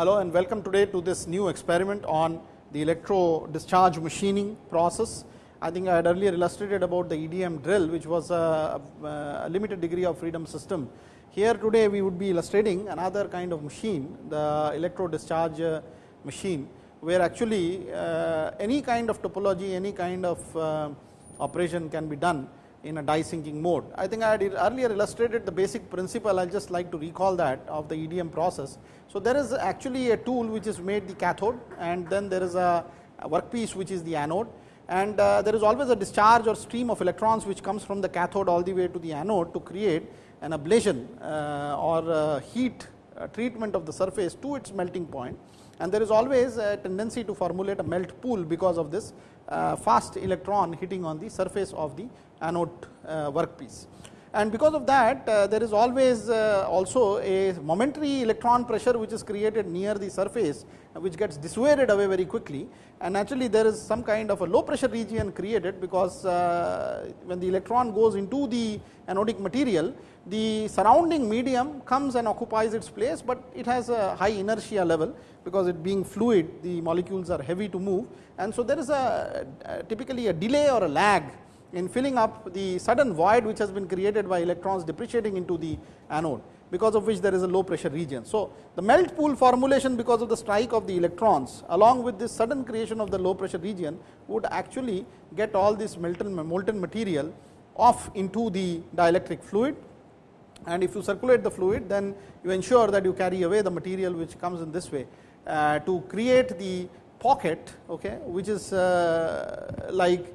Hello and welcome today to this new experiment on the electro discharge machining process. I think I had earlier illustrated about the EDM drill which was a, a, limited degree of freedom system. Here today we would be illustrating another kind of machine the electro discharge uh, machine where actually uh, any kind of topology any kind of uh, operation can be done in a die sinking mode. I think I had earlier illustrated the basic principle I will just like to recall that of the EDM process. So, there is actually a tool which is made the cathode and then there is a, workpiece which is the anode and uh, there is always a discharge or stream of electrons which comes from the cathode all the way to the anode to create an ablation uh, or uh, heat treatment of the surface to its melting point and there is always a tendency to formulate a melt pool because of this uh, fast electron hitting on the surface of the anode uh, workpiece. And because of that uh, there is always also a momentary electron pressure which is created near the surface which gets dissuaded away very quickly and naturally there is some kind of a low pressure region created because when the electron goes into the anodic material the surrounding medium comes and occupies its place, but it has a high inertia level because it being fluid the molecules are heavy to move. And so there is a, a typically a delay or a lag in filling up the sudden void which has been created by electrons depreciating into the anode because of which there is a low pressure region. So, the melt pool formulation because of the strike of the electrons along with this sudden creation of the low pressure region would actually get all this molten, molten material off into the dielectric fluid. And if you circulate the fluid then you ensure that you carry away the material which comes in this way to create the pocket okay, which is uh, like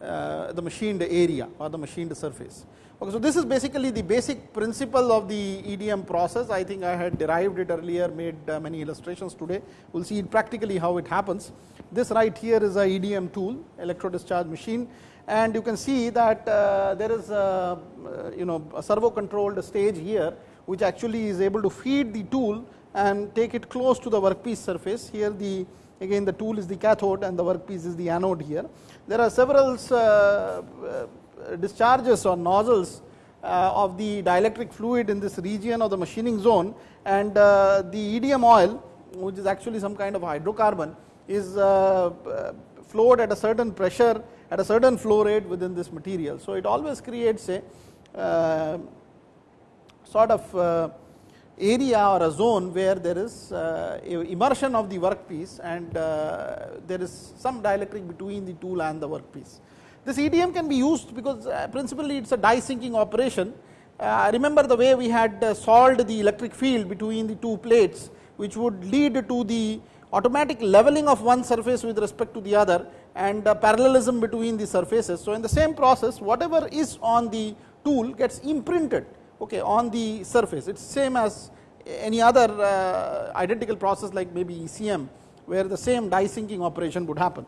uh, the machined area or the machined surface. Okay, so, this is basically the basic principle of the EDM process. I think I had derived it earlier, made uh, many illustrations today. We will see practically how it happens. This right here is a EDM tool, electro discharge machine and you can see that uh, there is a uh, you know a servo controlled stage here which actually is able to feed the tool and take it close to the workpiece surface. Here the again the tool is the cathode and the workpiece is the anode here. There are several uh, uh discharges or nozzles uh, of the dielectric fluid in this region of the machining zone and the EDM oil which is actually some kind of hydrocarbon is flowed at a certain pressure at a certain flow rate within this material. So, it always creates a sort of area or a zone where there is uh, immersion of the workpiece and uh, there is some dielectric between the tool and the workpiece. This EDM can be used because uh, principally it is a die sinking operation. Uh, remember the way we had solved the electric field between the two plates which would lead to the automatic leveling of one surface with respect to the other and parallelism between the surfaces. So, in the same process whatever is on the tool gets imprinted okay, on the surface it is same as any other uh, identical process like maybe ECM where the same die sinking operation would happen.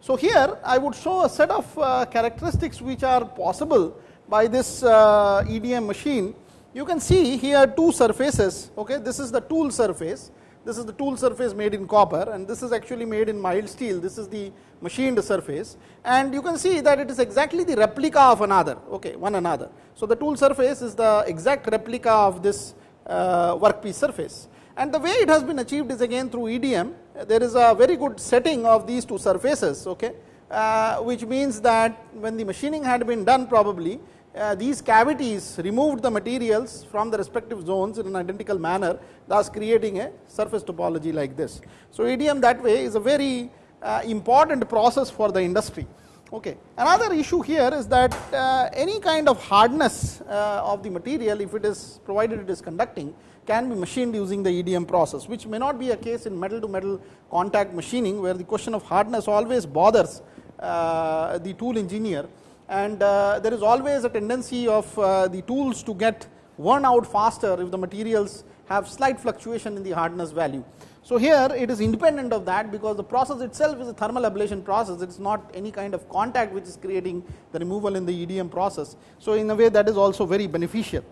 So, here I would show a set of uh, characteristics which are possible by this uh, EDM machine. You can see here two surfaces okay, this is the tool surface this is the tool surface made in copper and this is actually made in mild steel. This is the machined surface and you can see that it is exactly the replica of another, okay, one another. So, the tool surface is the exact replica of this uh, workpiece surface and the way it has been achieved is again through EDM. There is a very good setting of these two surfaces, okay, uh, which means that when the machining had been done probably uh, these cavities removed the materials from the respective zones in an identical manner thus creating a surface topology like this. So, EDM that way is a very uh, important process for the industry. Okay. Another issue here is that uh, any kind of hardness uh, of the material if it is provided it is conducting can be machined using the EDM process which may not be a case in metal to metal contact machining where the question of hardness always bothers uh, the tool engineer and uh, there is always a tendency of uh, the tools to get worn out faster if the materials have slight fluctuation in the hardness value. So, here it is independent of that because the process itself is a thermal ablation process it is not any kind of contact which is creating the removal in the EDM process. So, in a way that is also very beneficial.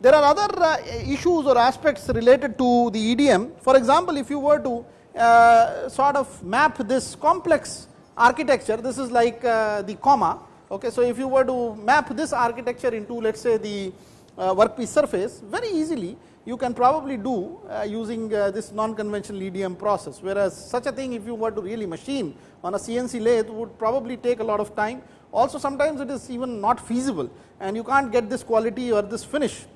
There are other uh, issues or aspects related to the EDM for example, if you were to sort of map this complex architecture this is like the comma Okay, so, if you were to map this architecture into let us say the uh, workpiece surface very easily you can probably do uh, using uh, this non-conventional EDM process, whereas such a thing if you were to really machine on a CNC lathe would probably take a lot of time. Also sometimes it is even not feasible and you can't get this quality or this finish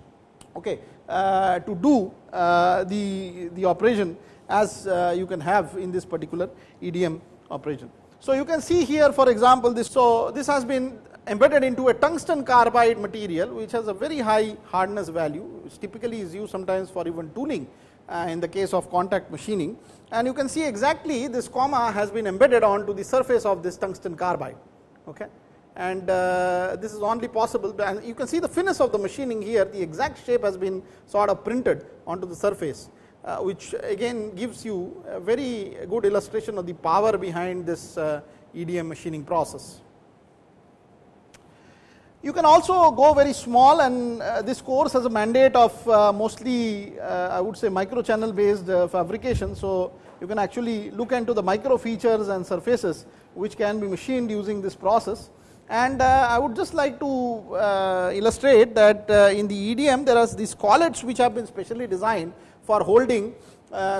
okay, uh, to do uh, the, the operation as uh, you can have in this particular EDM operation. So, you can see here for example, this. So, this has been embedded into a tungsten carbide material which has a very high hardness value which typically is used sometimes for even tooling uh, in the case of contact machining and you can see exactly this comma has been embedded onto the surface of this tungsten carbide okay and uh, this is only possible and you can see the finish of the machining here the exact shape has been sort of printed onto the surface uh, which again gives you a very good illustration of the power behind this uh, EDM machining process. You can also go very small and uh, this course has a mandate of uh, mostly uh, I would say micro channel based uh, fabrication. So, you can actually look into the micro features and surfaces which can be machined using this process. And uh, I would just like to uh, illustrate that in the EDM there are these collets which have been specially designed for holding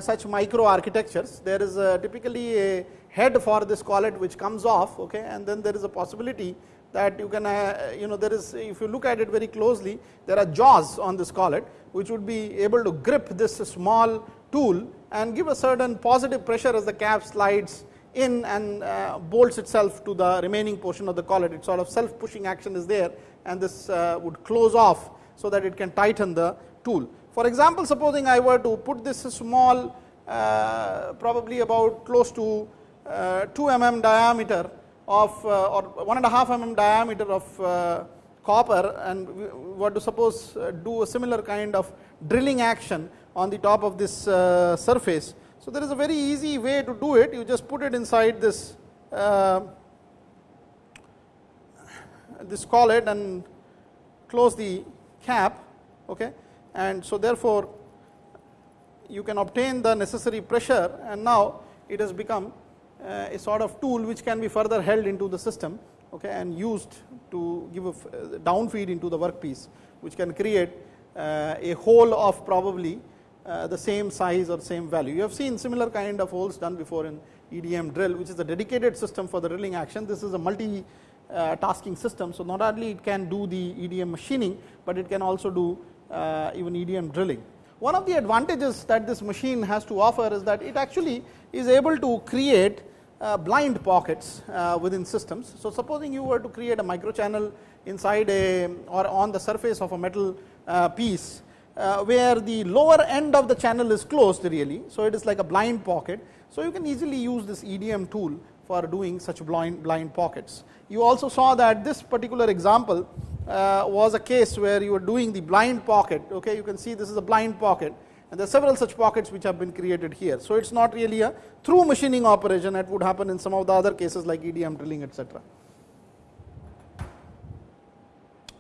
such micro architectures. There is typically a head for this collet which comes off okay, and then there is a possibility that you can uh, you know there is if you look at it very closely there are jaws on this collet which would be able to grip this small tool and give a certain positive pressure as the cap slides in and uh, bolts itself to the remaining portion of the collet it sort of self pushing action is there and this uh, would close off so that it can tighten the tool. For example, supposing I were to put this small uh, probably about close to uh, 2 mm diameter of uh, or one and a half mm diameter of uh, copper and we were to suppose uh, do a similar kind of drilling action on the top of this surface. So, there is a very easy way to do it you just put it inside this this collet and close the cap okay and so therefore you can obtain the necessary pressure and now it has become uh, a sort of tool which can be further held into the system okay, and used to give a uh, down feed into the workpiece which can create uh, a hole of probably the same size or same value. You have seen similar kind of holes done before in EDM drill which is a dedicated system for the drilling action. This is a multi tasking system. So, not only it can do the EDM machining, but it can also do uh, even EDM drilling. One of the advantages that this machine has to offer is that it actually is able to create uh, blind pockets uh, within systems. So, supposing you were to create a micro channel inside a or on the surface of a metal uh, piece where the lower end of the channel is closed really. So, it is like a blind pocket. So, you can easily use this EDM tool for doing such blind, blind pockets. You also saw that this particular example uh, was a case where you were doing the blind pocket. Okay, you can see this is a blind pocket and there are several such pockets which have been created here. So, it is not really a through machining operation that would happen in some of the other cases like EDM drilling etc.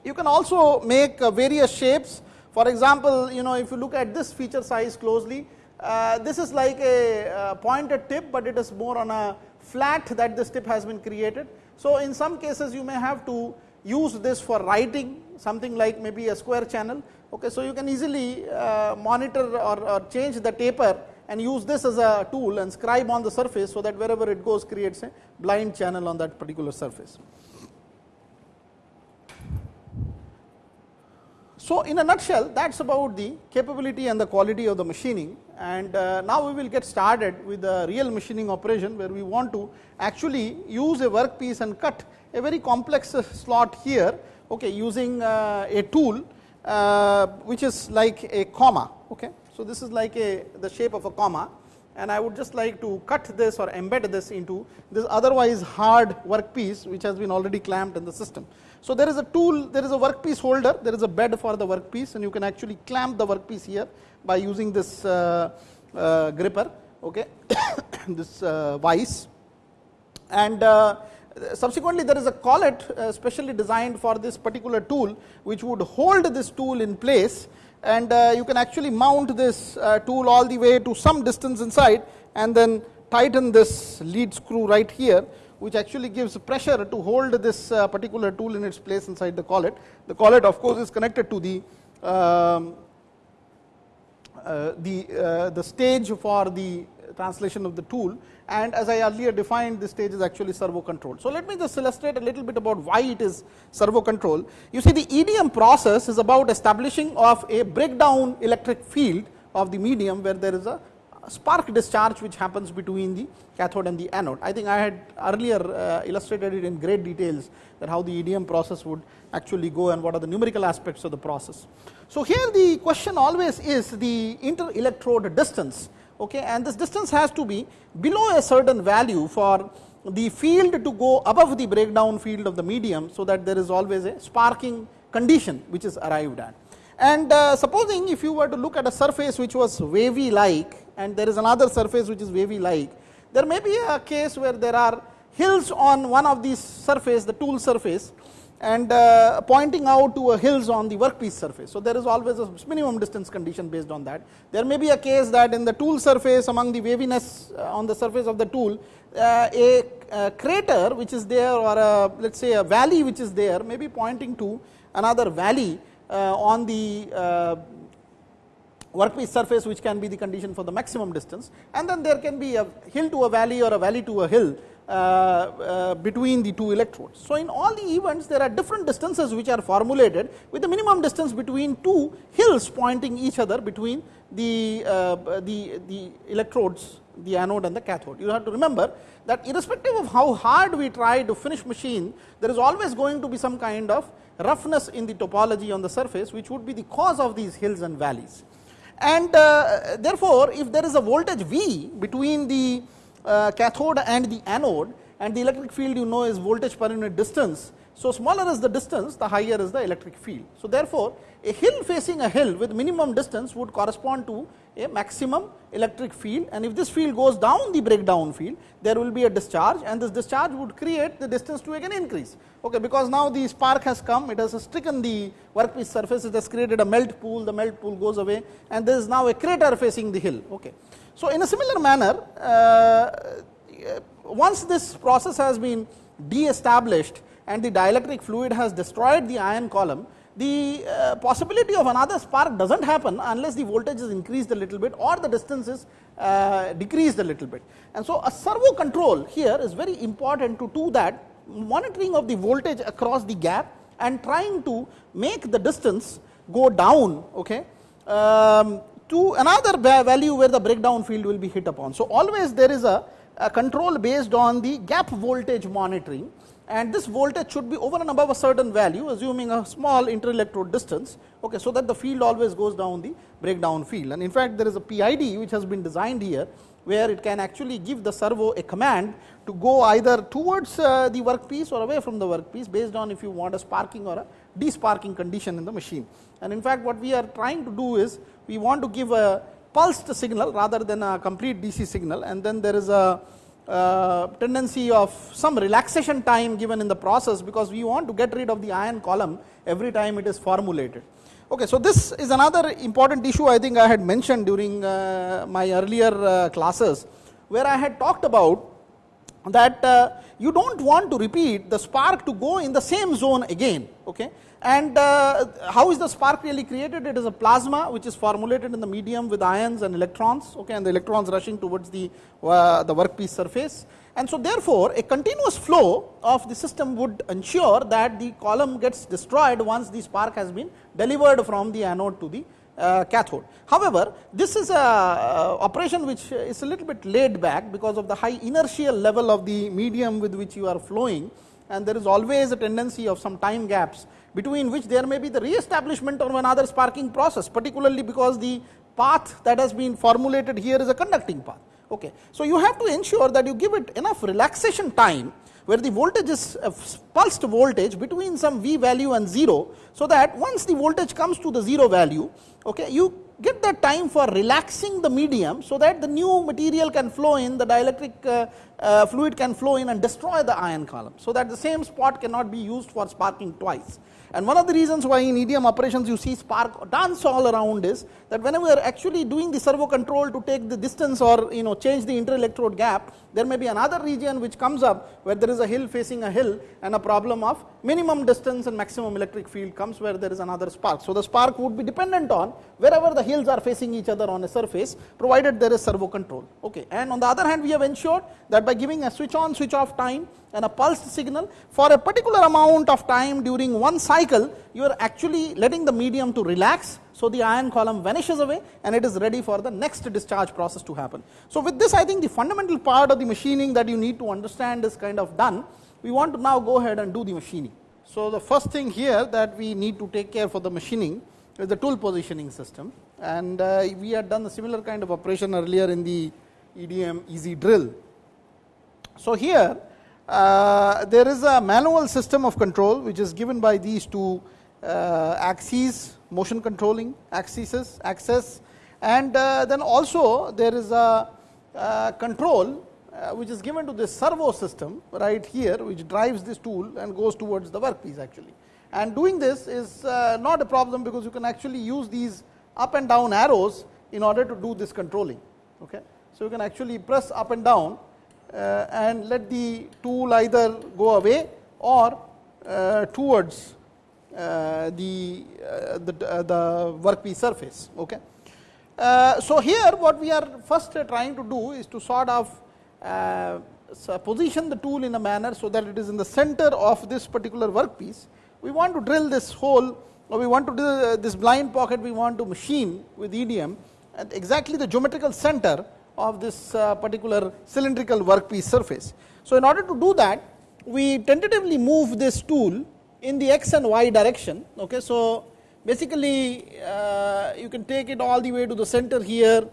You can also make uh, various shapes for example, you know if you look at this feature size closely uh, this is like a uh, pointed tip, but it is more on a flat that this tip has been created. So, in some cases you may have to use this for writing something like maybe a square channel Okay, so you can easily uh, monitor or, or, change the taper and use this as a tool and scribe on the surface so that wherever it goes creates a blind channel on that particular surface. So, in a nutshell that is about the capability and the quality of the machining and uh, now we will get started with the real machining operation where we want to actually use a workpiece and cut a very complex slot here okay, using uh, a tool uh, which is like a comma. Okay. So, this is like a the shape of a comma and I would just like to cut this or embed this into this otherwise hard workpiece which has been already clamped in the system. So, there is a tool, there is a workpiece holder, there is a bed for the workpiece and you can actually clamp the workpiece here by using this uh, uh, gripper, okay, this uh, vise. And uh, subsequently there is a collet uh, specially designed for this particular tool which would hold this tool in place and uh, you can actually mount this uh, tool all the way to some distance inside and then tighten this lead screw right here which actually gives pressure to hold this particular tool in its place inside the collet. The collet of course is connected to the um, uh, the, uh, the stage for the translation of the tool and as I earlier defined this stage is actually servo control. So, let me just illustrate a little bit about why it is servo control. You see the EDM process is about establishing of a breakdown electric field of the medium where there is a spark discharge which happens between the cathode and the anode. I think I had earlier uh, illustrated it in great details that how the EDM process would actually go and what are the numerical aspects of the process. So, here the question always is the inter electrode distance okay, and this distance has to be below a certain value for the field to go above the breakdown field of the medium. So, that there is always a sparking condition which is arrived at. And uh, supposing if you were to look at a surface which was wavy like and there is another surface which is wavy like, there may be a case where there are hills on one of these surface the tool surface and uh, pointing out to a hills on the workpiece surface. So, there is always a minimum distance condition based on that. There may be a case that in the tool surface among the waviness uh, on the surface of the tool, uh, a, a, crater which is there or a, let us say a valley which is there may be pointing to another valley uh, on the uh, workpiece surface which can be the condition for the maximum distance and then there can be a hill to a valley or a valley to a hill uh, uh, between the two electrodes. So, in all the events there are different distances which are formulated with the minimum distance between two hills pointing each other between the, uh, the, the electrodes the anode and the cathode. You have to remember that irrespective of how hard we try to finish machine there is always going to be some kind of roughness in the topology on the surface which would be the cause of these hills and valleys. And uh, therefore, if there is a voltage V between the uh, cathode and the anode and the electric field you know is voltage per unit distance. So, smaller is the distance the higher is the electric field. So, therefore, a hill facing a hill with minimum distance would correspond to a maximum electric field and if this field goes down the breakdown field there will be a discharge and this discharge would create the distance to again increase okay because now the spark has come it has stricken the workpiece surface it has created a melt pool the melt pool goes away and there is now a crater facing the hill okay so, in a similar manner, uh, once this process has been de-established and the dielectric fluid has destroyed the ion column, the uh, possibility of another spark does not happen unless the voltage is increased a little bit or the distance is uh, decreased a little bit. And so, a servo control here is very important to do that monitoring of the voltage across the gap and trying to make the distance go down okay, um, to another value where the breakdown field will be hit upon. So, always there is a, a control based on the gap voltage monitoring. And this voltage should be over and above a certain value assuming a small interelectrode distance. Okay, so that the field always goes down the breakdown field. And in fact there is a PID which has been designed here where it can actually give the servo a command to go either towards uh, the workpiece or away from the workpiece based on if you want a sparking or a desparking condition in the machine. And in fact, what we are trying to do is we want to give a pulsed signal rather than a complete DC signal and then there is a uh, tendency of some relaxation time given in the process because we want to get rid of the ion column every time it is formulated. Okay, so this is another important issue I think I had mentioned during uh, my earlier uh, classes where I had talked about that uh, you do not want to repeat the spark to go in the same zone again. Okay. And uh, how is the spark really created? It is a plasma which is formulated in the medium with ions and electrons, okay, and the electrons rushing towards the, uh, the workpiece surface. And so therefore, a continuous flow of the system would ensure that the column gets destroyed once the spark has been delivered from the anode to the uh, cathode. However, this is a uh, operation which is a little bit laid back because of the high inertial level of the medium with which you are flowing and there is always a tendency of some time gaps between which there may be the re-establishment of another sparking process particularly because the path that has been formulated here is a conducting path. Okay. So, you have to ensure that you give it enough relaxation time where the voltage is a pulsed voltage between some V value and 0. So, that once the voltage comes to the 0 value okay, you get that time for relaxing the medium so that the new material can flow in the dielectric uh, uh, fluid can flow in and destroy the ion column. So, that the same spot cannot be used for sparking twice. And one of the reasons why in EDM operations you see spark dance all around is that whenever we are actually doing the servo control to take the distance or you know change the inter-electrode gap, there may be another region which comes up where there is a hill facing a hill and a problem of minimum distance and maximum electric field comes where there is another spark. So, the spark would be dependent on wherever the hills are facing each other on a surface provided there is servo control. Okay. And on the other hand we have ensured that by giving a switch on switch off time and a pulsed signal for a particular amount of time during one cycle you are actually letting the medium to relax. So, the ion column vanishes away and it is ready for the next discharge process to happen. So, with this I think the fundamental part of the machining that you need to understand is kind of done we want to now go ahead and do the machining. So, the first thing here that we need to take care for the machining is the tool positioning system and uh, we had done a similar kind of operation earlier in the EDM easy drill. So, here uh, there is a manual system of control which is given by these two uh, axes motion controlling axes axis and uh, then also there is a uh, control uh, which is given to this servo system right here which drives this tool and goes towards the workpiece actually. And doing this is uh, not a problem because you can actually use these up and down arrows in order to do this controlling. Okay. So, you can actually press up and down and let the tool either go away or uh, towards uh, the, uh, the, the workpiece surface. Okay. so, here what we are first trying to do is to sort of uh, so position the tool in a manner so that it is in the center of this particular workpiece. We want to drill this hole or we want to do uh, this blind pocket we want to machine with EDM at exactly the geometrical center of this uh, particular cylindrical workpiece surface. So, in order to do that we tentatively move this tool in the x and y direction. Okay. So, basically uh, you can take it all the way to the center here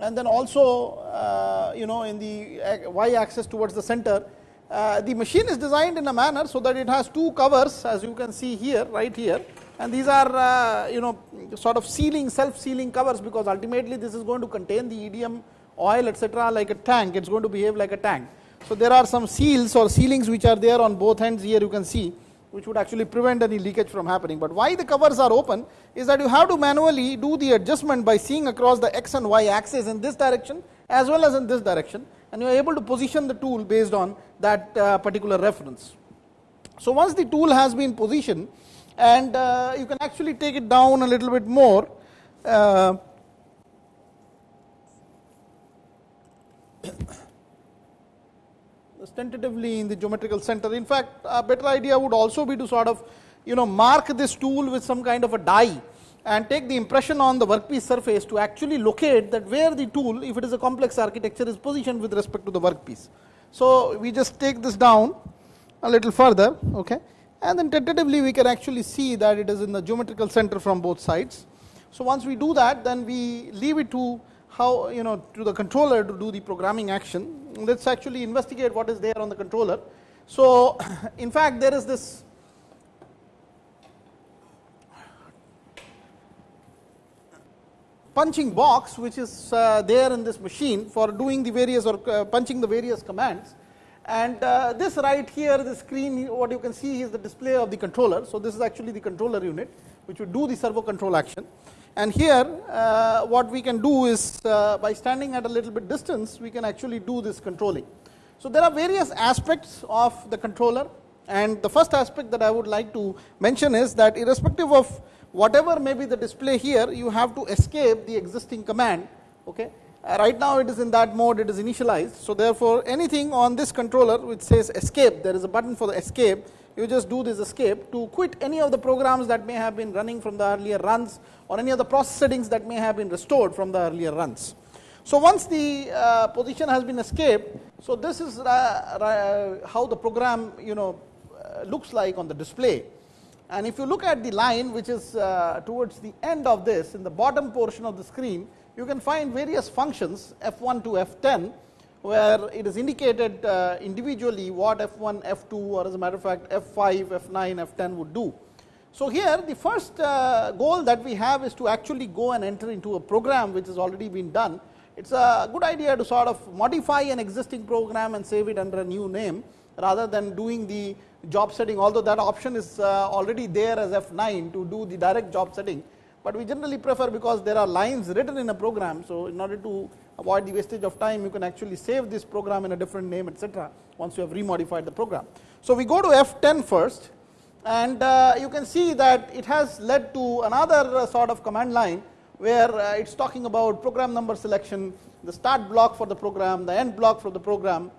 and then also uh, you know in the y axis towards the center. Uh, the machine is designed in a manner so that it has two covers as you can see here right here and these are uh, you know sort of sealing self sealing covers because ultimately this is going to contain the EDM oil etc like a tank it is going to behave like a tank. So, there are some seals or sealings which are there on both ends here you can see which would actually prevent any leakage from happening. But why the covers are open is that you have to manually do the adjustment by seeing across the x and y axis in this direction as well as in this direction and you are able to position the tool based on that uh, particular reference. So, once the tool has been positioned and uh, you can actually take it down a little bit more uh, tentatively in the geometrical center. In fact, a better idea would also be to sort of you know mark this tool with some kind of a dye and take the impression on the workpiece surface to actually locate that where the tool if it is a complex architecture is positioned with respect to the workpiece. So, we just take this down a little further okay and then tentatively we can actually see that it is in the geometrical center from both sides. So, once we do that then we leave it to how you know to the controller to do the programming action let us actually investigate what is there on the controller. So, in fact there is this punching box which is uh, there in this machine for doing the various or uh, punching the various commands and uh, this right here the screen what you can see is the display of the controller. So, this is actually the controller unit which would do the servo control action and here uh, what we can do is uh, by standing at a little bit distance we can actually do this controlling. So, there are various aspects of the controller and the first aspect that I would like to mention is that irrespective of whatever may be the display here you have to escape the existing command. Okay. Uh, right now it is in that mode it is initialized. So, therefore, anything on this controller which says escape there is a button for the escape you just do this escape to quit any of the programs that may have been running from the earlier runs or any of the process settings that may have been restored from the earlier runs. So, once the uh, position has been escaped, so this is how the program you know uh, looks like on the display. And if you look at the line which is uh, towards the end of this in the bottom portion of the screen, you can find various functions F1 to F10 where it is indicated uh, individually what F1, F2 or as a matter of fact F5, F9, F10 would do. So, here the first uh, goal that we have is to actually go and enter into a program which has already been done. It is a good idea to sort of modify an existing program and save it under a new name rather than doing the job setting although that option is uh, already there as F9 to do the direct job setting, but we generally prefer because there are lines written in a program. So, in order to avoid the wastage of time you can actually save this program in a different name etc., once you have remodified the program. So, we go to F10 first And uh, you can see that it has led to another uh, sort of command line where uh, it's talking about program number selection, the start block for the program, the end block for the program,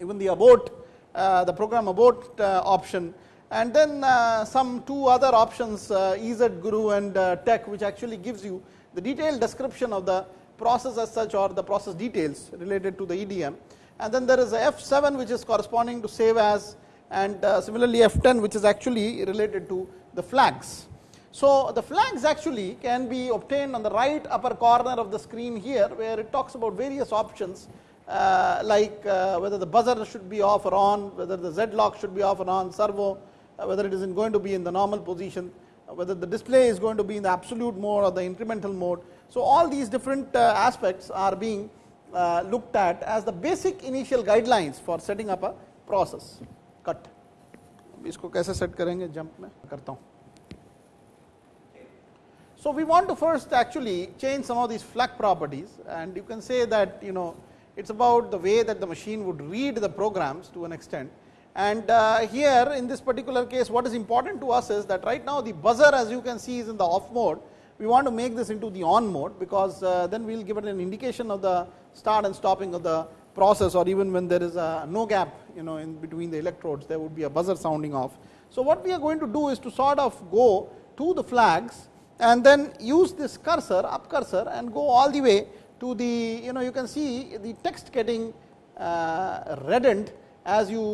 even the abort, uh, the program abort uh, option, and then uh, some two other options, uh, EZ Guru and uh, Tech, which actually gives you the detailed description of the process as such or the process details related to the EDM. And then there is a F7 which is corresponding to save as and uh, similarly F10 which is actually related to the flags. So, the flags actually can be obtained on the right upper corner of the screen here where it talks about various options uh, like uh, whether the buzzer should be off or on, whether the Z lock should be off or on, servo, whether it is going to be in the normal position, uh, whether the display is going to be in the absolute mode or the incremental mode. So, all these different uh, aspects are being uh, looked at as the basic initial guidelines for setting up a process. Cut. इसको कैसे set करेंगे jump में करता हूँ so we want to first actually change some of these flag properties and you can say that you know it's about the way that the machine would read the programs to an extent. and uh, here in this particular case what is important to us is that right now the buzzer as you can see is in the off mode. We want to make this into the on mode because uh, then we will give it an indication of the start and stopping of the process or even when there is a no gap you know in between the electrodes there would be a buzzer sounding off. So what we are going to do is to sort of go to the flags and then use this cursor up cursor and go all the way to the you know you can see the text getting uh, reddened as you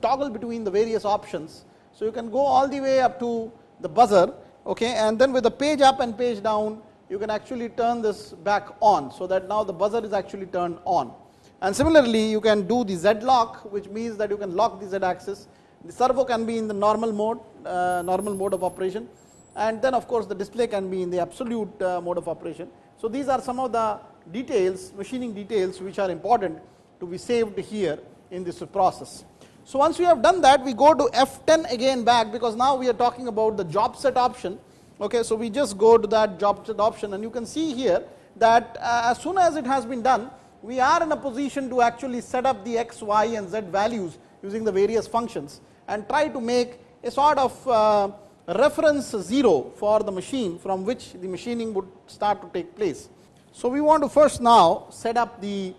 toggle between the various options. So, you can go all the way up to the buzzer okay, and then with the page up and page down you can actually turn this back on. So, that now the buzzer is actually turned on and similarly you can do the Z lock which means that you can lock the Z axis. The servo can be in the normal mode, uh, normal mode of operation and then of course, the display can be in the absolute uh, mode of operation. So, these are some of the details machining details which are important to be saved here in this process. So, once we have done that we go to F10 again back because now we are talking about the job set option. Okay, so, we just go to that job set option and you can see here that uh, as soon as it has been done we are in a position to actually set up the x, y and z values using the various functions and try to make a sort of uh, reference 0 for the machine from which the machining would start to take place. So, we want to first now set up the,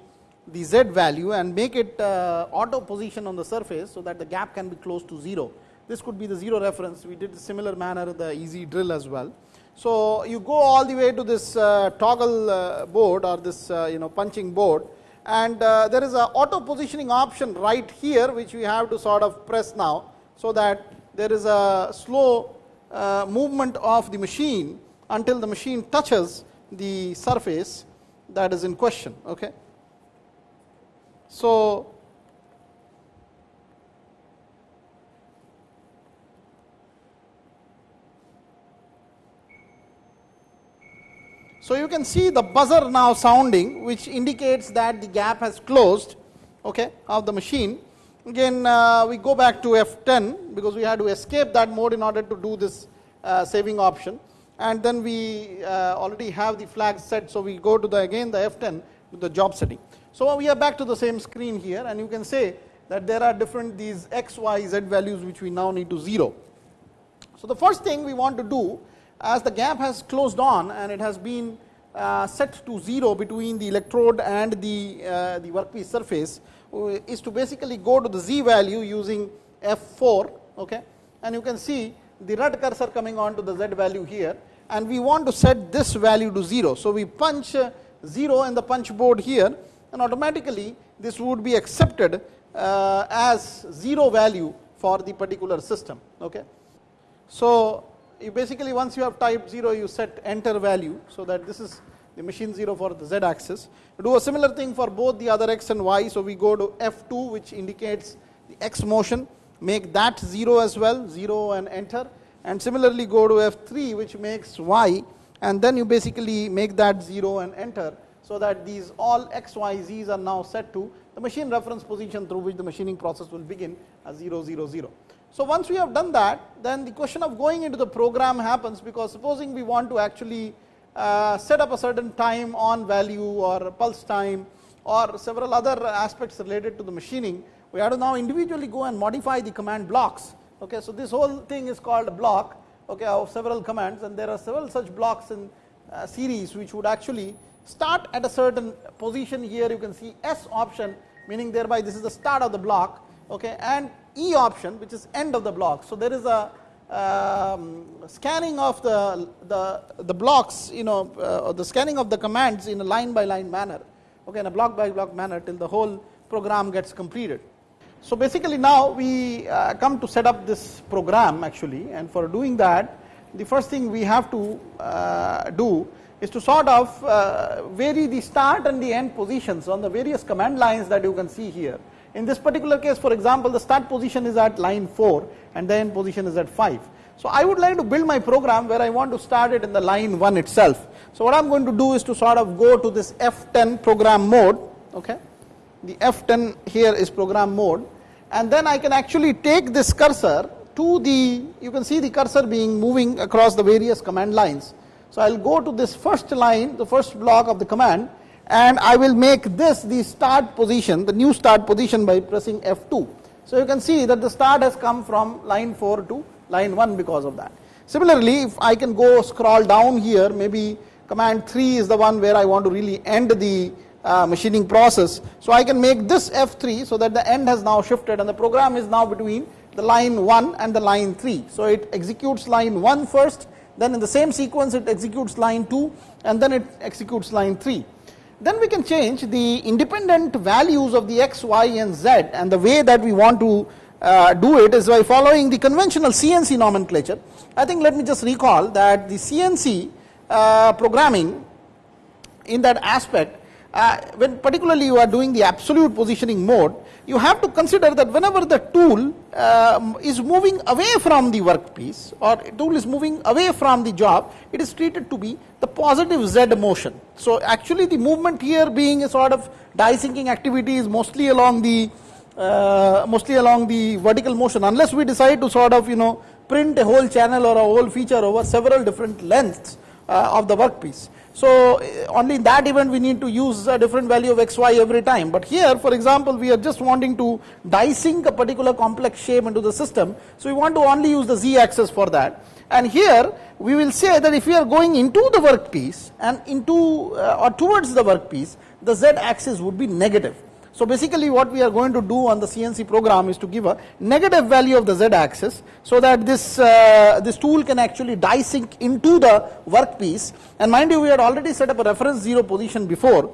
the z value and make it uh, auto position on the surface, so that the gap can be close to 0. This could be the 0 reference, we did similar manner the easy drill as well. So, you go all the way to this uh, toggle uh, board or this uh, you know punching board and uh, there is a auto positioning option right here which we have to sort of press now. So, that there is a slow uh, movement of the machine until the machine touches the surface that is in question. Okay. So, So, you can see the buzzer now sounding which indicates that the gap has closed okay, of the machine Again uh, we go back to F10 because we had to escape that mode in order to do this uh, saving option and then we uh, already have the flag set. So, we go to the again the F10 with the job setting. So, we are back to the same screen here and you can say that there are different these x, y, z values which we now need to 0. So, the first thing we want to do as the gap has closed on and it has been uh, set to 0 between the electrode and the, uh, the workpiece surface, is to basically go to the z value using f4 okay and you can see the red cursor coming on to the z value here and we want to set this value to 0. So, we punch 0 in the punch board here and automatically this would be accepted uh, as 0 value for the particular system. Okay. So, you basically once you have typed 0 you set enter value. So, that this is the machine 0 for the z axis. Do a similar thing for both the other x and y. So, we go to F2 which indicates the x motion make that 0 as well 0 and enter and similarly go to F3 which makes y and then you basically make that 0 and enter. So, that these all x, y, z's are now set to the machine reference position through which the machining process will begin as 0 0 0. So, once we have done that then the question of going into the program happens because supposing we want to actually uh, set up a certain time on value or pulse time or several other aspects related to the machining, we have to now individually go and modify the command blocks Okay, so this whole thing is called a block okay, of several commands and there are several such blocks in uh, series which would actually start at a certain position here you can see S option meaning thereby this is the start of the block okay, and E option which is end of the block. So, there is a um, scanning of the, the, the blocks you know uh, the scanning of the commands in a line by line manner okay, in a block by block manner till the whole program gets completed. So, basically now we uh, come to set up this program actually and for doing that the first thing we have to uh, do is to sort of uh, vary the start and the end positions on the various command lines that you can see here. In this particular case for example the start position is at line 4 and the end position is at 5. So, I would like to build my program where I want to start it in the line 1 itself. So, what I am going to do is to sort of go to this F10 program mode, okay. the F10 here is program mode and then I can actually take this cursor to the, you can see the cursor being moving across the various command lines. So, I will go to this first line, the first block of the command and I will make this the start position, the new start position by pressing F2. So, you can see that the start has come from line 4 to line 1 because of that. Similarly, if I can go scroll down here, maybe command 3 is the one where I want to really end the uh, machining process. So, I can make this F3 so that the end has now shifted and the program is now between the line 1 and the line 3. So, it executes line 1 first, then in the same sequence it executes line 2 and then it executes line 3. Then we can change the independent values of the x, y and z and the way that we want to uh, do it is by following the conventional CNC nomenclature. I think let me just recall that the CNC uh, programming in that aspect uh, when particularly you are doing the absolute positioning mode, you have to consider that whenever the tool uh, is moving away from the workpiece or tool is moving away from the job, it is treated to be the positive Z motion. So, actually the movement here being a sort of die sinking activity is mostly along the uh, mostly along the vertical motion unless we decide to sort of you know print a whole channel or a whole feature over several different lengths uh, of the workpiece. So, uh, only in that event we need to use a different value of xy every time, but here for example we are just wanting to die sink a particular complex shape into the system. So, we want to only use the z axis for that and here we will say that if we are going into the workpiece and into uh, or towards the workpiece the z axis would be negative. So, basically what we are going to do on the CNC program is to give a negative value of the z axis, so that this, uh, this tool can actually die sink into the workpiece. And mind you we had already set up a reference 0 position before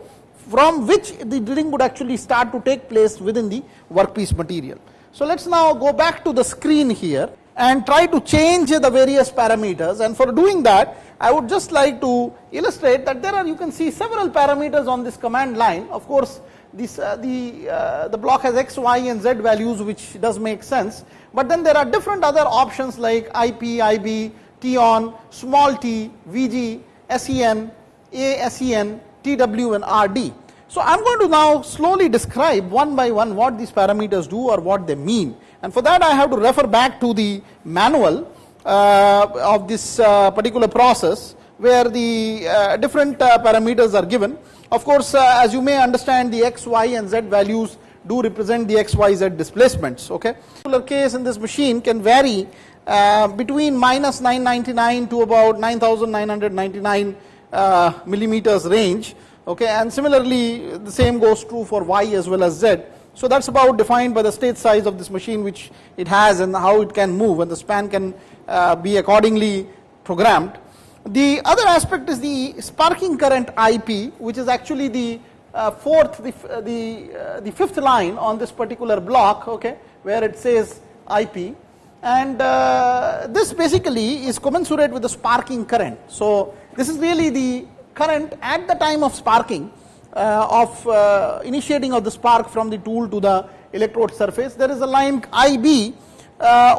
from which the drilling would actually start to take place within the workpiece material. So, let us now go back to the screen here and try to change the various parameters. And for doing that I would just like to illustrate that there are you can see several parameters on this command line. Of course this, uh, the, uh, the block has x, y and z values which does make sense, but then there are different other options like IP, IB, T on, small t, VG, SEN, A, SEN, TW and RD. So, I am going to now slowly describe one by one what these parameters do or what they mean. And for that I have to refer back to the manual uh, of this uh, particular process where the uh, different uh, parameters are given of course, uh, as you may understand the x, y and z values do represent the x, y, z displacements. Okay, particular case in this machine can vary uh, between minus 999 to about 9999 uh, millimeters range. Okay, and similarly the same goes true for y as well as z. So that's about defined by the state size of this machine which it has and how it can move and the span can uh, be accordingly programmed. The other aspect is the sparking current IP, which is actually the uh, fourth, the, uh, the, uh, the fifth line on this particular block, okay, where it says IP. And uh, this basically is commensurate with the sparking current. So, this is really the current at the time of sparking uh, of uh, initiating of the spark from the tool to the electrode surface. There is a line IB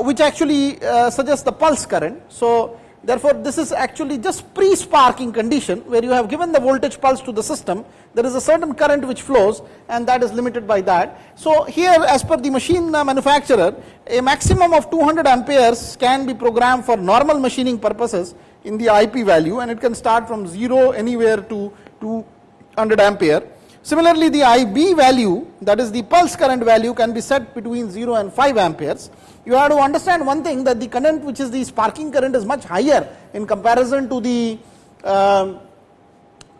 which actually suggests the pulse current. So, Therefore, this is actually just pre-sparking condition where you have given the voltage pulse to the system, there is a certain current which flows and that is limited by that. So, here as per the machine manufacturer, a maximum of 200 amperes can be programmed for normal machining purposes in the IP value and it can start from 0 anywhere to 200 ampere. Similarly, the IB value that is the pulse current value can be set between 0 and 5 amperes. You have to understand one thing that the current which is the sparking current is much higher in comparison to the uh,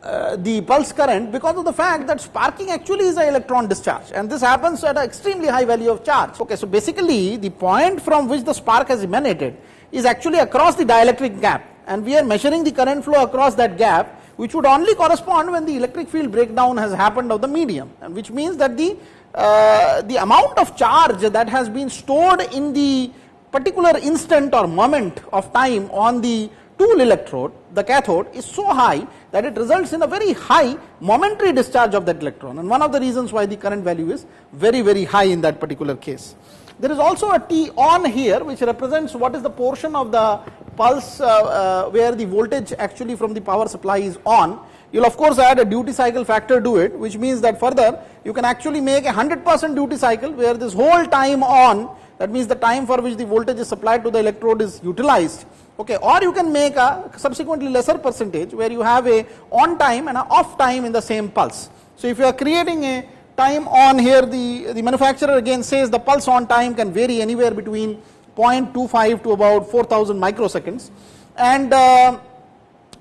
uh, the pulse current because of the fact that sparking actually is an electron discharge. And this happens at an extremely high value of charge. Okay, so basically the point from which the spark has emanated is actually across the dielectric gap. And we are measuring the current flow across that gap which would only correspond when the electric field breakdown has happened of the medium. And which means that the uh, the amount of charge that has been stored in the particular instant or moment of time on the tool electrode, the cathode is so high that it results in a very high momentary discharge of that electron and one of the reasons why the current value is very very high in that particular case. There is also a T on here which represents what is the portion of the pulse uh, uh, where the voltage actually from the power supply is on. You will of course add a duty cycle factor to it which means that further you can actually make a 100% duty cycle where this whole time on that means the time for which the voltage is supplied to the electrode is utilized okay or you can make a subsequently lesser percentage where you have a on time and a off time in the same pulse. So if you are creating a time on here the, the manufacturer again says the pulse on time can vary anywhere between 0.25 to about 4000 microseconds and uh,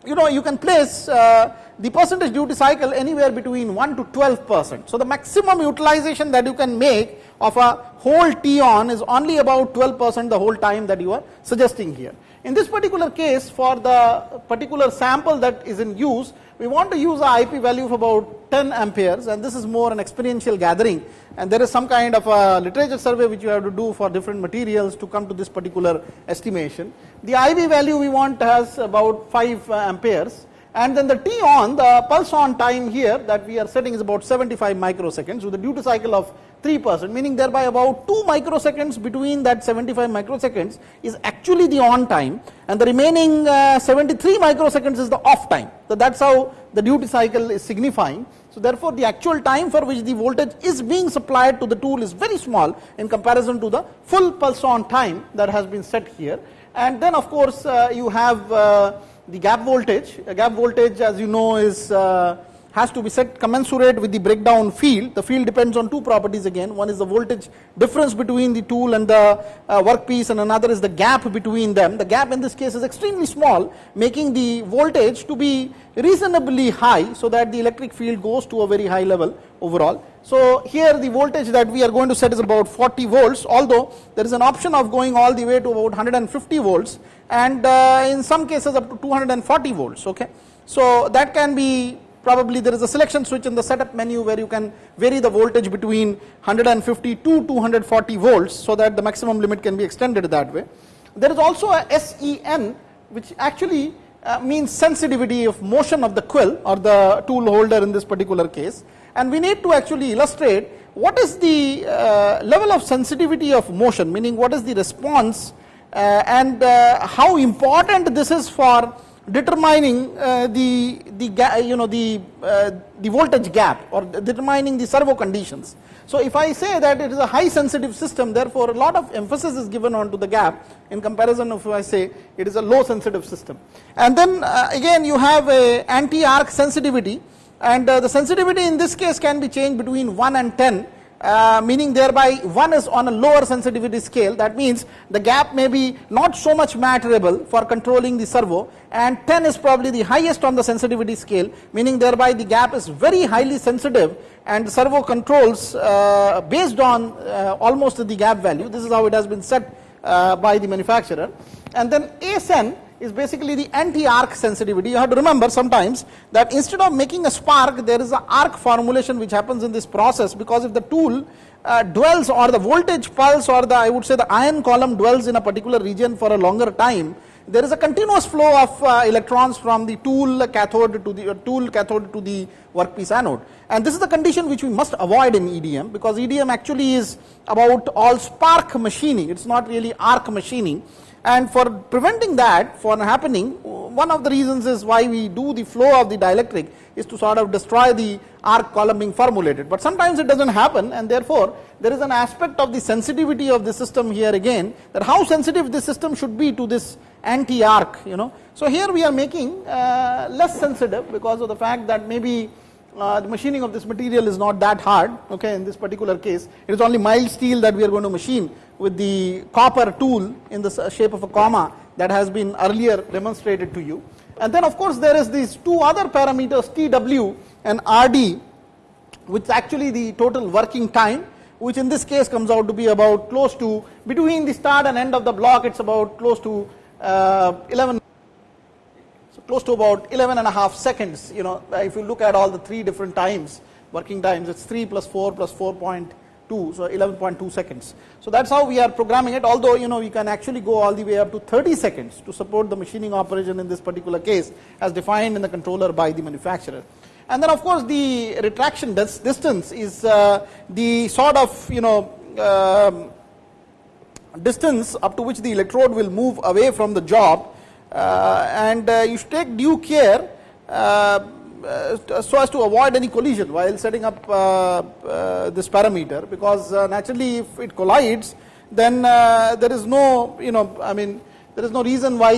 you know you can place uh, the percentage duty cycle anywhere between 1 to 12 percent. So the maximum utilization that you can make of a whole T on is only about 12 percent the whole time that you are suggesting here. In this particular case for the particular sample that is in use we want to use a IP value of about 10 amperes and this is more an experiential gathering and there is some kind of a literature survey which you have to do for different materials to come to this particular estimation. The IB value we want has about 5 uh, amperes and then the T on the pulse on time here that we are setting is about 75 microseconds with a duty cycle of 3 percent meaning thereby about 2 microseconds between that 75 microseconds is actually the on time and the remaining uh, 73 microseconds is the off time. So that is how the duty cycle is signifying. So therefore the actual time for which the voltage is being supplied to the tool is very small in comparison to the full pulse on time that has been set here and then of course uh, you have uh, the gap voltage. A gap voltage as you know is uh, has to be set commensurate with the breakdown field. The field depends on two properties again. One is the voltage difference between the tool and the uh, workpiece and another is the gap between them. The gap in this case is extremely small making the voltage to be reasonably high so that the electric field goes to a very high level overall. So here the voltage that we are going to set is about 40 volts although there is an option of going all the way to about 150 volts and uh, in some cases up to 240 volts okay. So that can be probably there is a selection switch in the setup menu where you can vary the voltage between 150 to 240 volts so that the maximum limit can be extended that way. There is also a SEN which actually uh, means sensitivity of motion of the quill or the tool holder in this particular case and we need to actually illustrate what is the uh, level of sensitivity of motion meaning what is the response and uh, how important this is for determining uh, the the you know the uh, the voltage gap or determining the servo conditions. So if I say that it is a high sensitive system therefore a lot of emphasis is given on to the gap in comparison if I say it is a low sensitive system. And then uh, again you have a anti arc sensitivity and the sensitivity in this case can be changed between 1 and 10 uh, meaning thereby 1 is on a lower sensitivity scale. That means the gap may be not so much matterable for controlling the servo and 10 is probably the highest on the sensitivity scale meaning thereby the gap is very highly sensitive and the servo controls uh, based on uh, almost the gap value. This is how it has been set uh, by the manufacturer. And then ASN is basically the anti-arc sensitivity. You have to remember sometimes that instead of making a spark, there is an arc formulation which happens in this process because if the tool uh, dwells or the voltage pulse or the I would say the ion column dwells in a particular region for a longer time, there is a continuous flow of uh, electrons from the tool cathode to the uh, tool cathode to the workpiece anode. And this is the condition which we must avoid in EDM because EDM actually is about all spark machining, it is not really arc machining and for preventing that from happening one of the reasons is why we do the flow of the dielectric is to sort of destroy the arc column being formulated but sometimes it does not happen and therefore there is an aspect of the sensitivity of the system here again that how sensitive this system should be to this anti arc you know. So here we are making uh, less sensitive because of the fact that maybe uh, the machining of this material is not that hard okay in this particular case. It is only mild steel that we are going to machine with the copper tool in the shape of a comma that has been earlier demonstrated to you. And then of course there is these two other parameters TW and RD which actually the total working time which in this case comes out to be about close to between the start and end of the block it's about close to uh, 11 so close to about 11 and a half seconds you know if you look at all the three different times working times it's 3 plus 4 plus 4.2 so 11.2 seconds. So that's how we are programming it although you know we can actually go all the way up to 30 seconds to support the machining operation in this particular case as defined in the controller by the manufacturer. And then of course the retraction distance is uh, the sort of you know um, distance up to which the electrode will move away from the job and uh, you should take due care uh, uh, so as to avoid any collision while setting up uh, this parameter because naturally if it collides then there is no you know I mean there is no reason why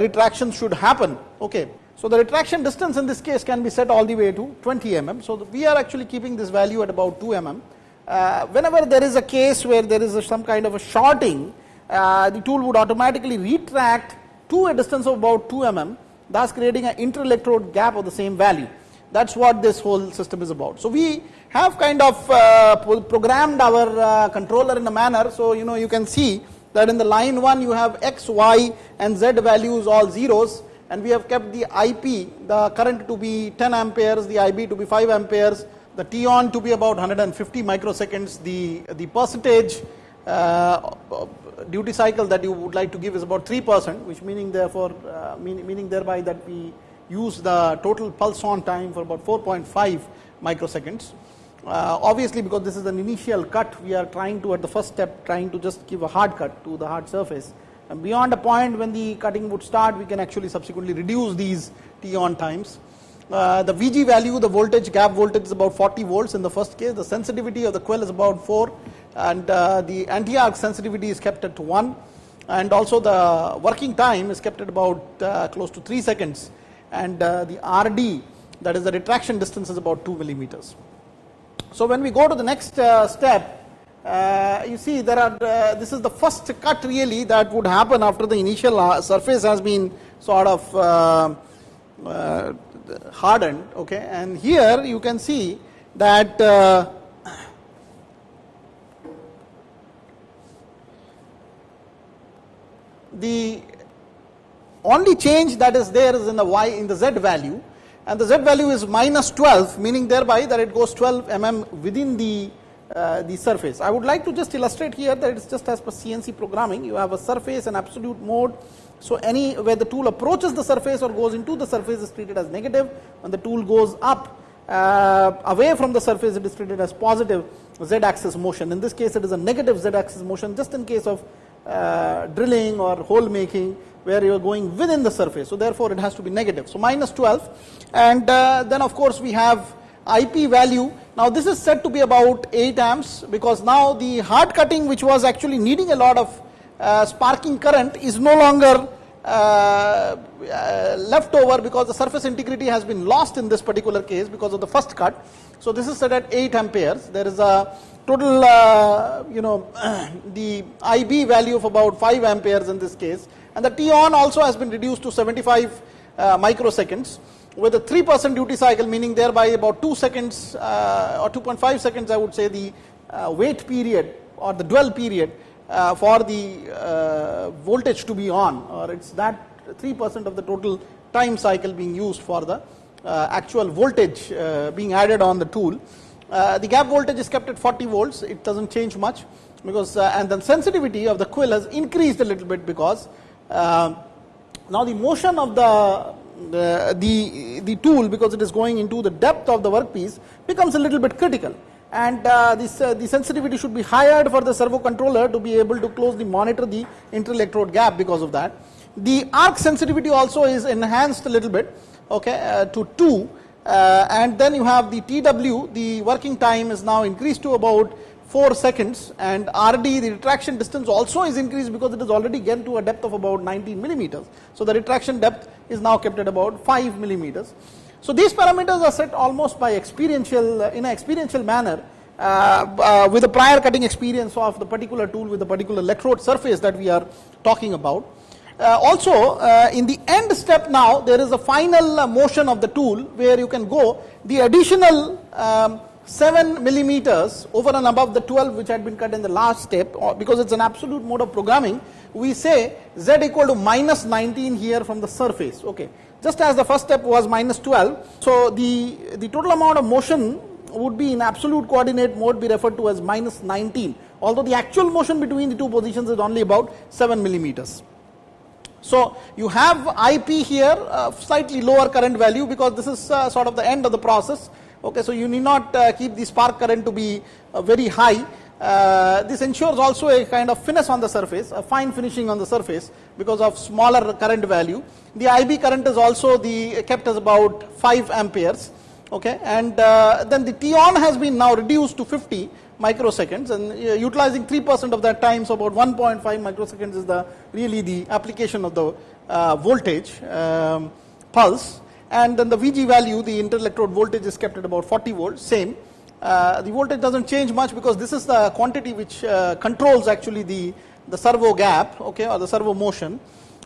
retraction should happen okay so the retraction distance in this case can be set all the way to 20 mm. So we are actually keeping this value at about 2 mm. Uh, whenever there is a case where there is a, some kind of a shorting, uh, the tool would automatically retract to a distance of about 2 mm, thus creating an inter-electrode gap of the same value. That is what this whole system is about. So we have kind of uh, programmed our uh, controller in a manner, so you know you can see that in the line 1 you have x, y and z values all zeros and we have kept the IP, the current to be 10 amperes, the IB to be 5 amperes, the T on to be about 150 microseconds, the, the percentage uh, duty cycle that you would like to give is about 3 percent, which meaning therefore, uh, mean, meaning thereby that we use the total pulse on time for about 4.5 microseconds. Uh, obviously because this is an initial cut, we are trying to at the first step trying to just give a hard cut to the hard surface and beyond a point when the cutting would start, we can actually subsequently reduce these T on times. Uh, the VG value, the voltage, gap voltage is about 40 volts in the first case. The sensitivity of the quill is about 4 and uh, the anti-arc sensitivity is kept at 1 and also the working time is kept at about uh, close to 3 seconds. And uh, the RD that is the retraction distance is about 2 millimeters. So when we go to the next step uh, you see there are uh, this is the first cut really that would happen after the initial surface has been sort of uh, hardened okay? And here you can see that the only change that is there is in the y in the z value and the z value is minus 12 meaning thereby that it goes 12 mm within the uh, the surface. I would like to just illustrate here that it is just as per CNC programming you have a surface and absolute mode. So, any where the tool approaches the surface or goes into the surface is treated as negative when the tool goes up uh, away from the surface it is treated as positive z axis motion. In this case it is a negative z axis motion just in case of uh, drilling or hole making where you are going within the surface. So, therefore, it has to be negative. So, minus 12 and uh, then of course, we have IP value now this is said to be about 8 amps because now the hard cutting which was actually needing a lot of uh, sparking current is no longer uh, uh, left over because the surface integrity has been lost in this particular case because of the first cut. So this is set at 8 amperes. There is a total uh, you know the IB value of about 5 amperes in this case and the T on also has been reduced to 75 uh, microseconds with a 3 percent duty cycle meaning thereby about 2 seconds uh, or 2.5 seconds I would say the uh, wait period or the dwell period uh, for the uh, voltage to be on or it's that 3 percent of the total time cycle being used for the actual voltage being added on the tool. The gap voltage is kept at 40 volts. It does not change much because and the sensitivity of the quill has increased a little bit because now the motion of the the, the, the tool because it is going into the depth of the workpiece becomes a little bit critical. And uh, this, uh, the sensitivity should be higher for the servo controller to be able to closely monitor the inter-electrode gap because of that. The arc sensitivity also is enhanced a little bit okay, uh, to 2 uh, and then you have the TW, the working time is now increased to about 4 seconds and RD the retraction distance also is increased because it is already get to a depth of about 19 millimeters. So, the retraction depth is now kept at about 5 millimeters. So these parameters are set almost by experiential, uh, in an experiential manner uh, uh, with a prior cutting experience of the particular tool with the particular electrode surface that we are talking about. Uh, also, uh, in the end step now, there is a final uh, motion of the tool where you can go. The additional um, 7 millimeters over and above the 12 which had been cut in the last step or because it's an absolute mode of programming we say z equal to minus 19 here from the surface. Okay. Just as the first step was minus 12 so the the total amount of motion would be in absolute coordinate mode be referred to as minus 19 although the actual motion between the two positions is only about 7 millimeters so you have ip here uh, slightly lower current value because this is uh, sort of the end of the process Okay, so you need not uh, keep the spark current to be uh, very high. Uh, this ensures also a kind of finesse on the surface, a fine finishing on the surface because of smaller current value. The IB current is also the kept as about 5 amperes. Okay, and uh, then the T on has been now reduced to 50 microseconds and uh, utilizing 3% of that time, so about 1.5 microseconds is the really the application of the uh, voltage um, pulse and then the VG value, the interelectrode voltage is kept at about 40 volts, same. Uh, the voltage doesn't change much because this is the quantity which uh, controls actually the, the servo gap, okay, or the servo motion.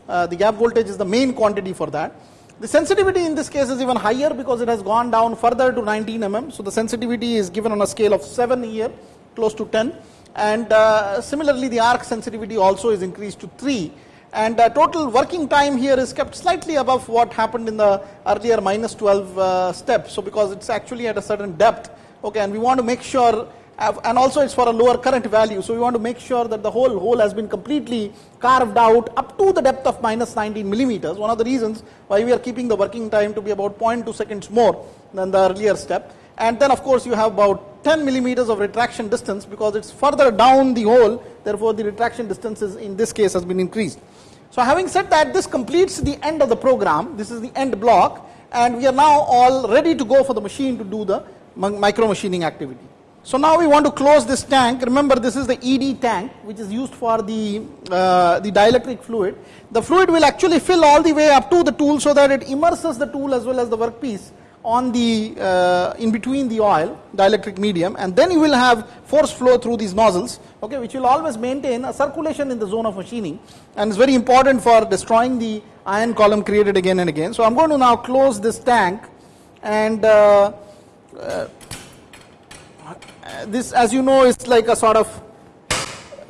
Uh, the gap voltage is the main quantity for that. The sensitivity in this case is even higher because it has gone down further to 19 mm. So the sensitivity is given on a scale of 7 here, close to 10. And uh, similarly, the arc sensitivity also is increased to 3 and uh, total working time here is kept slightly above what happened in the earlier minus 12 uh, step. So because it's actually at a certain depth, okay, and we want to make sure, and also it's for a lower current value, so we want to make sure that the whole hole has been completely carved out up to the depth of minus 19 millimeters. One of the reasons why we are keeping the working time to be about 0.2 seconds more than the earlier step. And then of course you have about 10 millimeters of retraction distance because it's further down the hole, therefore the retraction distance is in this case has been increased. So having said that, this completes the end of the program. This is the end block, and we are now all ready to go for the machine to do the micro machining activity. So now we want to close this tank. Remember, this is the ED tank, which is used for the uh, the dielectric fluid. The fluid will actually fill all the way up to the tool so that it immerses the tool as well as the workpiece on the uh, in between the oil dielectric medium and then you will have force flow through these nozzles okay which will always maintain a circulation in the zone of machining and is very important for destroying the ion column created again and again so i'm going to now close this tank and uh, uh, this as you know is like a sort of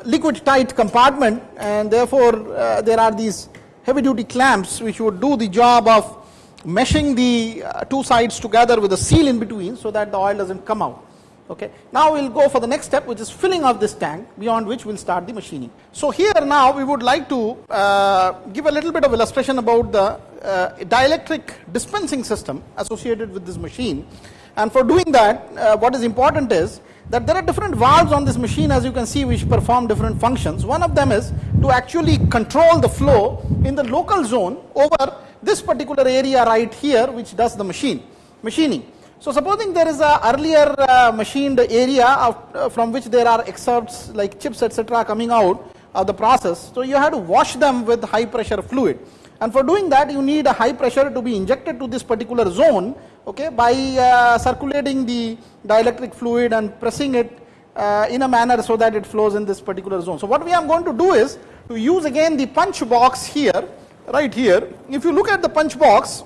liquid tight compartment and therefore uh, there are these heavy duty clamps which would do the job of meshing the uh, two sides together with a seal in between so that the oil doesn't come out. Okay. Now we'll go for the next step which is filling of this tank beyond which we'll start the machining. So here now we would like to uh, give a little bit of illustration about the uh, dielectric dispensing system associated with this machine and for doing that uh, what is important is that there are different valves on this machine as you can see which perform different functions. One of them is to actually control the flow in the local zone over this particular area right here which does the machine machining. So supposing there is a earlier uh, machined area of, uh, from which there are excerpts like chips etc coming out of the process. So you have to wash them with high pressure fluid and for doing that you need a high pressure to be injected to this particular zone okay by uh, circulating the dielectric fluid and pressing it uh, in a manner so that it flows in this particular zone. So what we are going to do is to use again the punch box here right here, if you look at the punch box,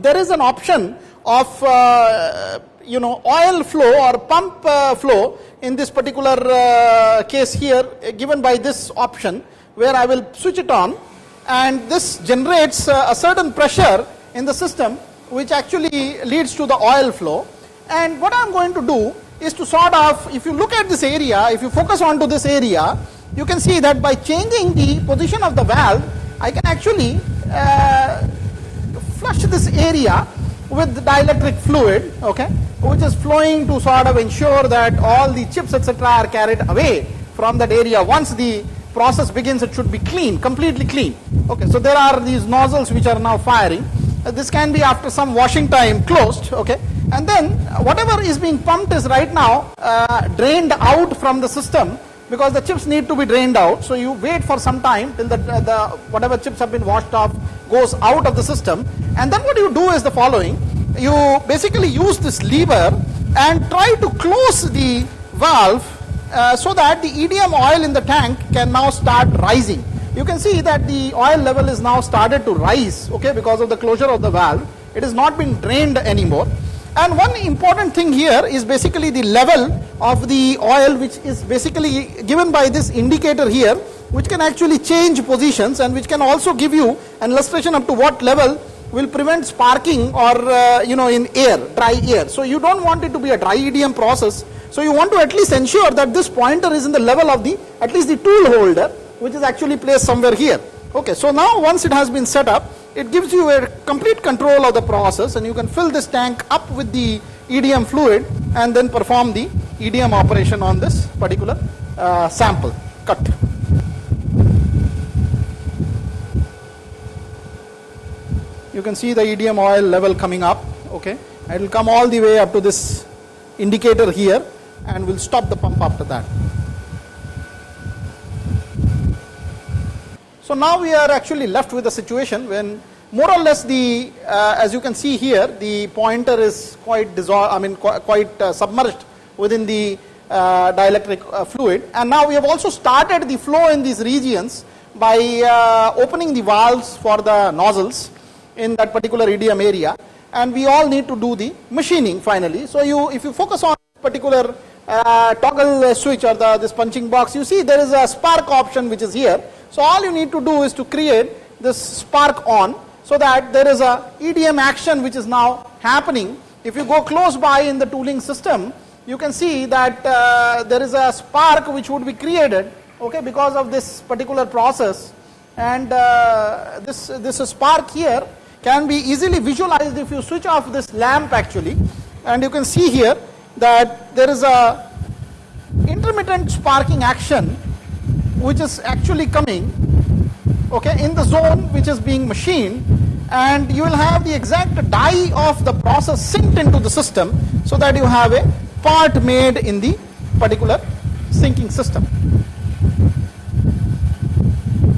there is an option of uh, you know oil flow or pump uh, flow in this particular uh, case here uh, given by this option where I will switch it on and this generates a certain pressure in the system which actually leads to the oil flow and what I am going to do is to sort of if you look at this area if you focus on to this area you can see that by changing the position of the valve I can actually uh, flush this area with dielectric fluid, okay, which is flowing to sort of ensure that all the chips etc. are carried away from that area. Once the process begins, it should be clean, completely clean. Okay, so there are these nozzles which are now firing. Uh, this can be after some washing time closed, okay, and then whatever is being pumped is right now uh, drained out from the system because the chips need to be drained out. So you wait for some time till the, uh, the whatever chips have been washed off goes out of the system. And then what you do is the following. you basically use this lever and try to close the valve uh, so that the EDM oil in the tank can now start rising. You can see that the oil level is now started to rise okay, because of the closure of the valve. It has not been drained anymore. And one important thing here is basically the level of the oil which is basically given by this indicator here which can actually change positions and which can also give you an illustration up to what level will prevent sparking or uh, you know in air, dry air. So you don't want it to be a dry EDM process. So you want to at least ensure that this pointer is in the level of the at least the tool holder which is actually placed somewhere here. Okay, so now once it has been set up, it gives you a complete control of the process and you can fill this tank up with the EDM fluid and then perform the EDM operation on this particular uh, sample cut. You can see the EDM oil level coming up, okay. It will come all the way up to this indicator here and we will stop the pump after that. So now we are actually left with a situation when more or less the, uh, as you can see here, the pointer is quite dissolved, I mean qu quite uh, submerged within the uh, dielectric uh, fluid. And now we have also started the flow in these regions by uh, opening the valves for the nozzles in that particular EDM area. And we all need to do the machining finally. So you, if you focus on particular uh, toggle switch or the, this punching box, you see there is a spark option which is here. So all you need to do is to create this spark on so that there is a EDM action which is now happening. If you go close by in the tooling system, you can see that uh, there is a spark which would be created okay, because of this particular process and uh, this, this spark here can be easily visualized if you switch off this lamp actually and you can see here that there is a intermittent sparking action which is actually coming okay, in the zone which is being machined and you will have the exact die of the process synced into the system so that you have a part made in the particular sinking system.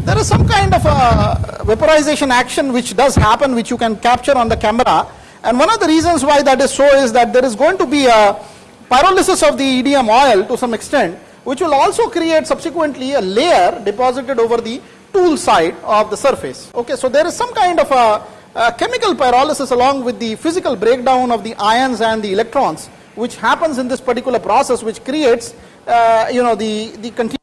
There is some kind of a vaporization action which does happen which you can capture on the camera and one of the reasons why that is so is that there is going to be a pyrolysis of the EDM oil to some extent which will also create subsequently a layer deposited over the tool side of the surface. Okay, so there is some kind of a, a, chemical pyrolysis along with the physical breakdown of the ions and the electrons which happens in this particular process which creates uh, you know the the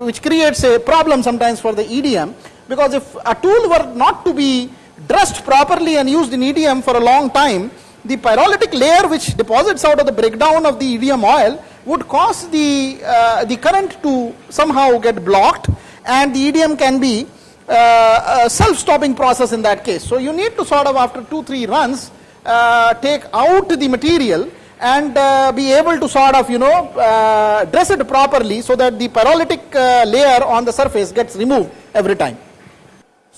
which creates a problem sometimes for the EDM because if a tool were not to be dressed properly and used in EDM for a long time the pyrolytic layer which deposits out of the breakdown of the EDM oil would cause the uh, the current to somehow get blocked and the EDM can be uh, a self-stopping process in that case. So you need to sort of after two, three runs uh, take out the material and uh, be able to sort of you know uh, dress it properly so that the pyrolytic uh, layer on the surface gets removed every time.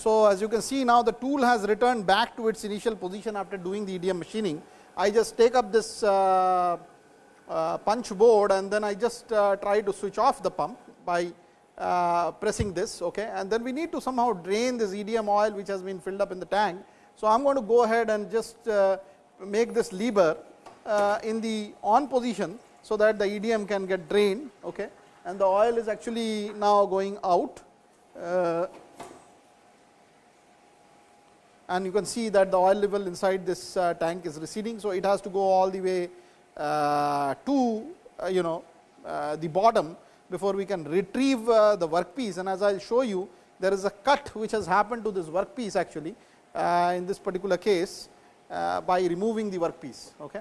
So as you can see now the tool has returned back to its initial position after doing the EDM machining. I just take up this uh, punch board and then I just try to switch off the pump by uh, pressing this okay and then we need to somehow drain this EDM oil which has been filled up in the tank. So, I am going to go ahead and just uh, make this lever uh, in the on position so that the EDM can get drained okay and the oil is actually now going out uh, and you can see that the oil level inside this uh, tank is receding. So, it has to go all the way uh, to you know the bottom before we can retrieve uh, the workpiece and as I will show you there is a cut which has happened to this workpiece actually uh, in this particular case uh, by removing the workpiece. Okay.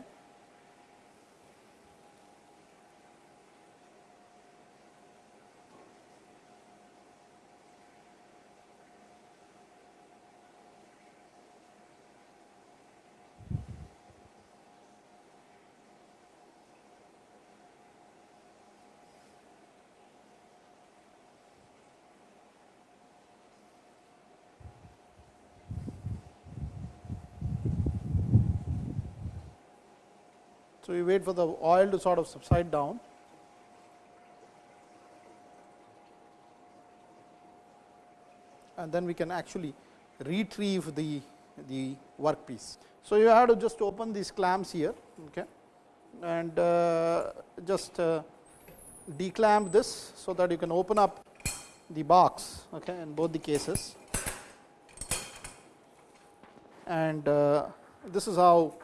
So, we wait for the oil to sort of subside down. And then we can actually retrieve the, the workpiece. So, you have to just open these clamps here okay, and uh, just uh, declamp this, so that you can open up the box okay, in both the cases and uh, this is how.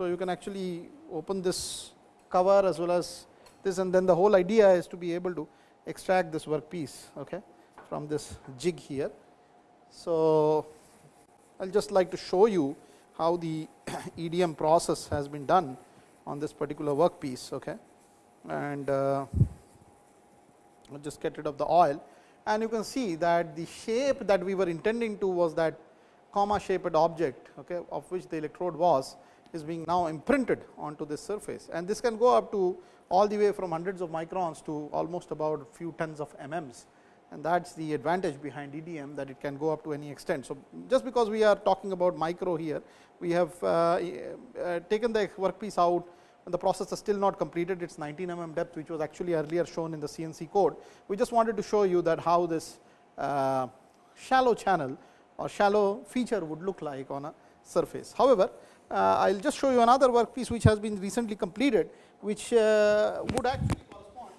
So, you can actually open this cover as well as this and then the whole idea is to be able to extract this workpiece okay, from this jig here. So, I will just like to show you how the EDM process has been done on this particular workpiece okay. and uh, I will just get rid of the oil and you can see that the shape that we were intending to was that comma shaped object okay, of which the electrode was is being now imprinted onto this surface and this can go up to all the way from hundreds of microns to almost about few tens of mm's and that is the advantage behind EDM that it can go up to any extent. So, just because we are talking about micro here, we have uh, uh, taken the workpiece out and the process is still not completed, it is 19 mm depth which was actually earlier shown in the CNC code. We just wanted to show you that how this uh, shallow channel or shallow feature would look like on a surface. However, I will just show you another workpiece which has been recently completed, which uh, would actually correspond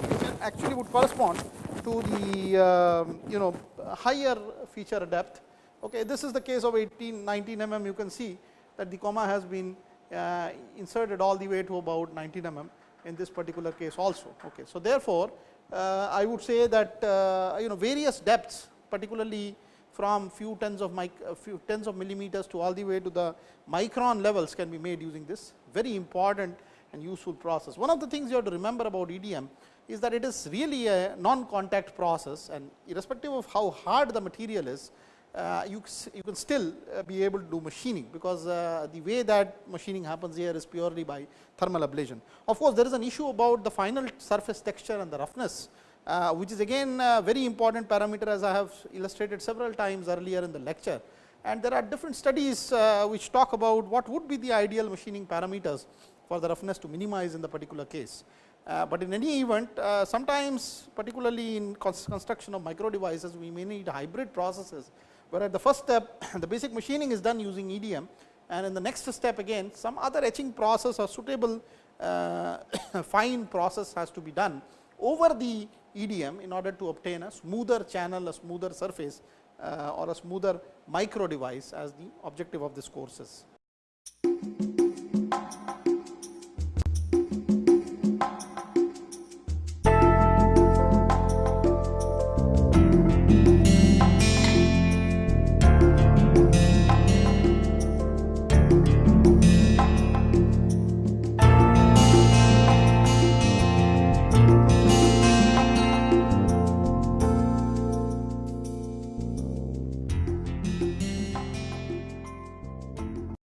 to actually would correspond to the uh, you know higher feature depth. Okay, this is the case of 18 19 mm. You can see that the comma has been uh, inserted all the way to about 19 mm in this particular case also. Okay, so therefore, uh, I would say that uh, you know various depths particularly from few tens of mic, few tens of millimeters to all the way to the micron levels can be made using this very important and useful process. One of the things you have to remember about EDM is that it is really a non-contact process and irrespective of how hard the material is, uh, you, you can still uh, be able to do machining, because uh, the way that machining happens here is purely by thermal ablation. Of course, there is an issue about the final surface texture and the roughness uh, which is again a very important parameter as I have illustrated several times earlier in the lecture. And there are different studies uh, which talk about what would be the ideal machining parameters for the roughness to minimize in the particular case. Uh, but in any event, uh, sometimes particularly in construction of micro devices, we may need hybrid processes, where at the first step the basic machining is done using EDM and in the next step again some other etching process or suitable uh, fine process has to be done over the EDM in order to obtain a smoother channel, a smoother surface uh, or a smoother micro device as the objective of this course is.